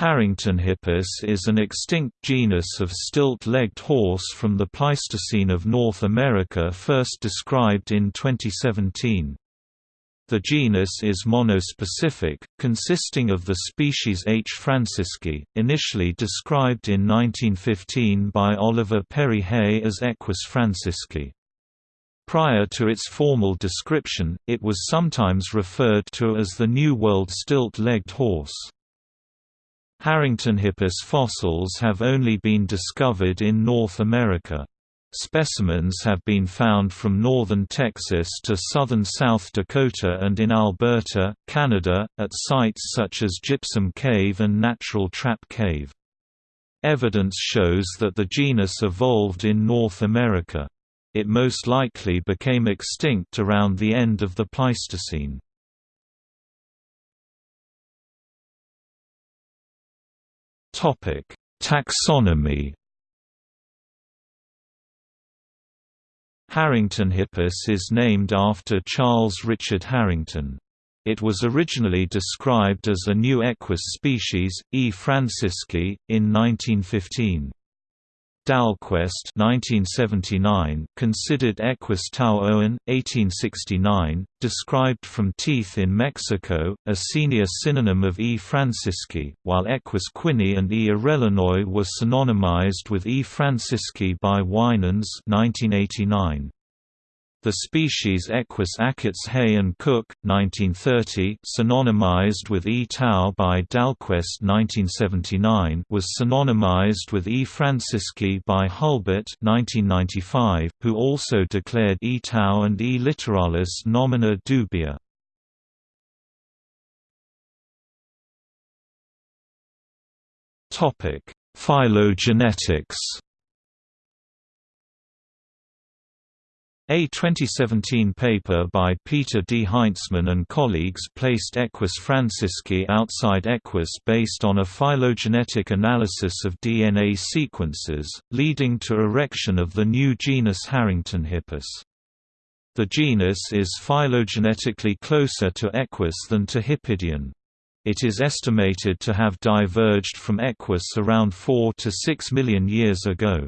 Haringtonhippus is an extinct genus of stilt-legged horse from the Pleistocene of North America first described in 2017. The genus is monospecific, consisting of the species H. francisci, initially described in 1915 by Oliver Perry Hay as Equus francisci. Prior to its formal description, it was sometimes referred to as the New World stilt-legged horse. Haringtonhippus fossils have only been discovered in North America. Specimens have been found from northern Texas to southern South Dakota and in Alberta, Canada, at sites such as Gypsum Cave and Natural Trap Cave. Evidence shows that the genus evolved in North America. It most likely became extinct around the end of the Pleistocene. Topic: Taxonomy. Haringtonhippus is named after Charles Richard Harington. It was originally described as a new equus species, E. francisci, in 1915. Dalquest 1979 considered Equus tau owen, 1869, described from teeth in Mexico, a senior synonym of E. francisci, while Equus quinni and E. arellanoi were synonymized with E. francisci by Winans 1989. The species Equus achates Hay and Cook, 1930 synonymized with E. tau by Dalquest 1979 was synonymized with E. francisci by Hulbert 1995, who also declared E. tau and E. littoralis nomina dubia. Phylogenetics A 2017 paper by Peter D. Heintzman and colleagues placed Equus francisci outside Equus based on a phylogenetic analysis of DNA sequences, leading to erection of the new genus Haringtonhippus. The genus is phylogenetically closer to Equus than to Hippidion. It is estimated to have diverged from Equus around 4 to 6 million years ago.